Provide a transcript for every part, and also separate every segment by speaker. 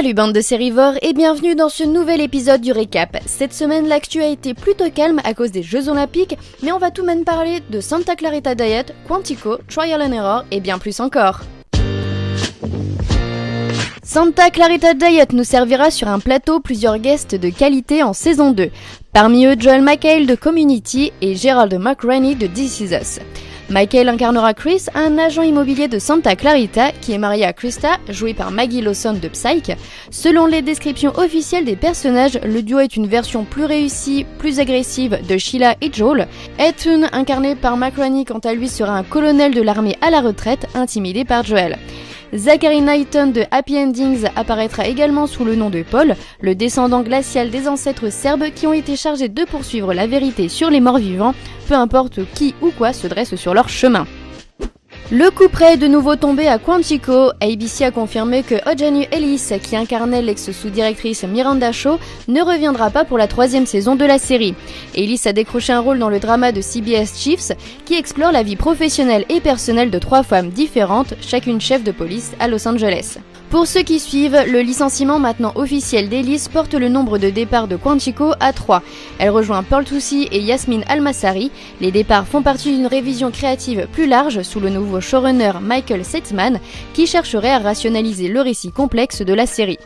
Speaker 1: Salut bande de sérivores et bienvenue dans ce nouvel épisode du récap. Cette semaine l'actu a été plutôt calme à cause des Jeux Olympiques, mais on va tout de même parler de Santa Clarita Diet, Quantico, Trial and Error et bien plus encore. Santa Clarita Diet nous servira sur un plateau plusieurs guests de qualité en saison 2. Parmi eux Joel McHale de Community et Gerald McRaney de This Is Us. Michael incarnera Chris, un agent immobilier de Santa Clarita qui est marié à Krista, jouée par Maggie Lawson de Psyche. Selon les descriptions officielles des personnages, le duo est une version plus réussie, plus agressive de Sheila et Joel. Ethan, incarné par McRaney, quant à lui, sera un colonel de l'armée à la retraite, intimidé par Joel. Zachary Knighton de Happy Endings apparaîtra également sous le nom de Paul, le descendant glacial des ancêtres serbes qui ont été chargés de poursuivre la vérité sur les morts vivants, peu importe qui ou quoi se dresse sur leur chemin. Le coup près est de nouveau tombé à Quantico. ABC a confirmé que Ojanu Ellis, qui incarnait l'ex-sous-directrice Miranda Shaw, ne reviendra pas pour la troisième saison de la série. Ellis a décroché un rôle dans le drama de CBS Chiefs, qui explore la vie professionnelle et personnelle de trois femmes différentes, chacune chef de police à Los Angeles. Pour ceux qui suivent, le licenciement maintenant officiel d'Ellis porte le nombre de départs de Quantico à 3. Elle rejoint Paul Toussi et Yasmine Almassari. Les départs font partie d'une révision créative plus large sous le nouveau showrunner Michael Setzman qui chercherait à rationaliser le récit complexe de la série.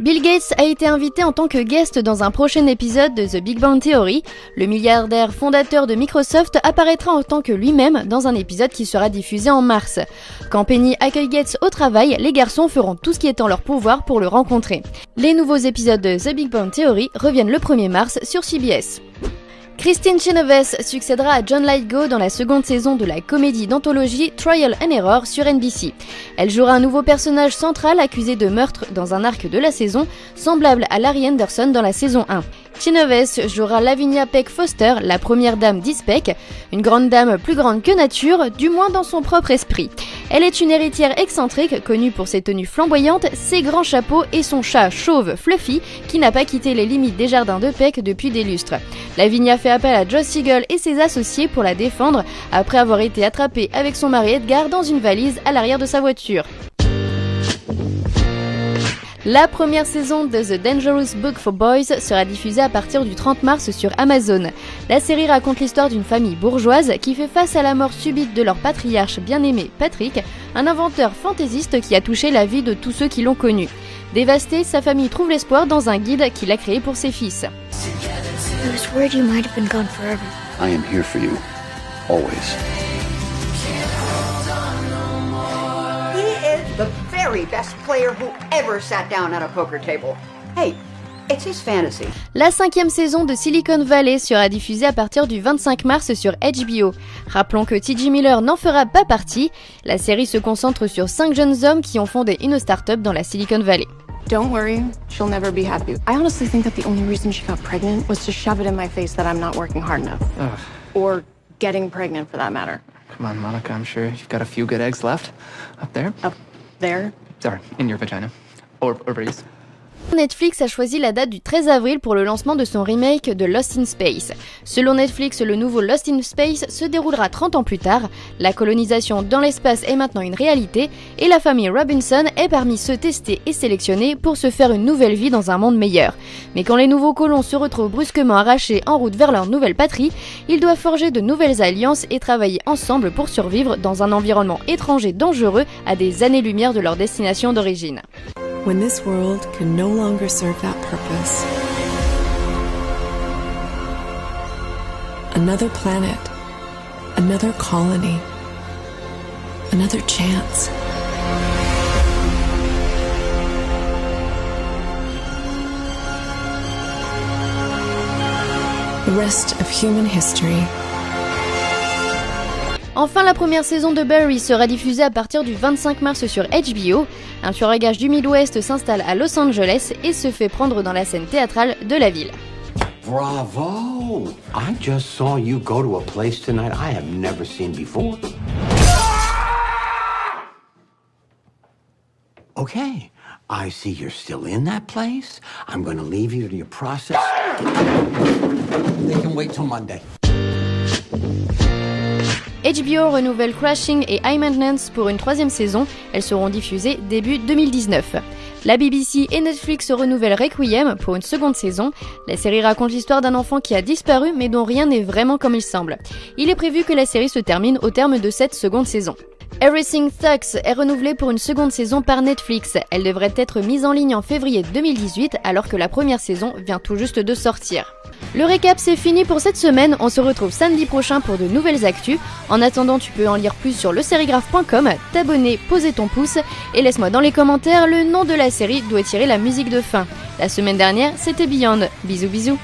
Speaker 1: Bill Gates a été invité en tant que guest dans un prochain épisode de The Big Bang Theory. Le milliardaire fondateur de Microsoft apparaîtra en tant que lui-même dans un épisode qui sera diffusé en mars. Quand Penny accueille Gates au travail, les garçons feront tout ce qui est en leur pouvoir pour le rencontrer. Les nouveaux épisodes de The Big Bang Theory reviennent le 1er mars sur CBS. Christine Chenoweth succédera à John Lithgow dans la seconde saison de la comédie d'anthologie Trial and Error sur NBC. Elle jouera un nouveau personnage central accusé de meurtre dans un arc de la saison, semblable à Larry Anderson dans la saison 1. Chenoweth jouera Lavinia Peck Foster, la première dame d'Ispec, une grande dame plus grande que nature, du moins dans son propre esprit. Elle est une héritière excentrique, connue pour ses tenues flamboyantes, ses grands chapeaux et son chat chauve Fluffy, qui n'a pas quitté les limites des jardins de Peck depuis des lustres. Lavinia fait appel à Joss Siegel et ses associés pour la défendre, après avoir été attrapée avec son mari Edgar dans une valise à l'arrière de sa voiture. La première saison de The Dangerous Book for Boys sera diffusée à partir du 30 mars sur Amazon. La série raconte l'histoire d'une famille bourgeoise qui fait face à la mort subite de leur patriarche bien-aimé Patrick, un inventeur fantaisiste qui a touché la vie de tous ceux qui l'ont connu. Dévastée, sa famille trouve l'espoir dans un guide qu'il a créé pour ses fils. La cinquième saison de Silicon Valley sera diffusée à partir du 25 mars sur HBO. Rappelons que T.J. Miller n'en fera pas partie. La série se concentre sur cinq jeunes hommes qui ont fondé une start-up dans la Silicon Valley.
Speaker 2: Don't worry, she'll never be happy. I honestly think that the only reason she got pregnant was to shove it in my face that I'm not working hard enough. Ugh. Or getting pregnant for that matter.
Speaker 3: Come on, Monica, I'm sure you've got a few good eggs left. Up there?
Speaker 2: Up there?
Speaker 3: Sorry, in your vagina. Or ovaries.
Speaker 1: Netflix a choisi la date du 13 avril pour le lancement de son remake de Lost in Space. Selon Netflix, le nouveau Lost in Space se déroulera 30 ans plus tard. La colonisation dans l'espace est maintenant une réalité et la famille Robinson est parmi ceux testés et sélectionnés pour se faire une nouvelle vie dans un monde meilleur. Mais quand les nouveaux colons se retrouvent brusquement arrachés en route vers leur nouvelle patrie, ils doivent forger de nouvelles alliances et travailler ensemble pour survivre dans un environnement étranger dangereux à des années-lumière de leur destination d'origine.
Speaker 4: When this world can no longer serve that purpose. Another planet, another colony, another chance. The rest of human history
Speaker 1: Enfin, la première saison de Barry sera diffusée à partir du 25 mars sur HBO. Un tueur à gage du Midwest s'installe à Los Angeles et se fait prendre dans la scène théâtrale de la ville.
Speaker 5: Bravo! I just saw you go to a place tonight I have never seen before. Okay, I see you're still in that place. I'm to leave you to your process. They can wait till Monday.
Speaker 1: HBO renouvelle Crashing et High Maintenance pour une troisième saison. Elles seront diffusées début 2019. La BBC et Netflix renouvellent Requiem pour une seconde saison. La série raconte l'histoire d'un enfant qui a disparu mais dont rien n'est vraiment comme il semble. Il est prévu que la série se termine au terme de cette seconde saison. Everything Sucks est renouvelée pour une seconde saison par Netflix. Elle devrait être mise en ligne en février 2018 alors que la première saison vient tout juste de sortir. Le récap c'est fini pour cette semaine, on se retrouve samedi prochain pour de nouvelles actus. En attendant tu peux en lire plus sur lesérigraphe.com, t'abonner, poser ton pouce et laisse-moi dans les commentaires le nom de la série d'où est tirée la musique de fin. La semaine dernière c'était Beyond. Bisous bisous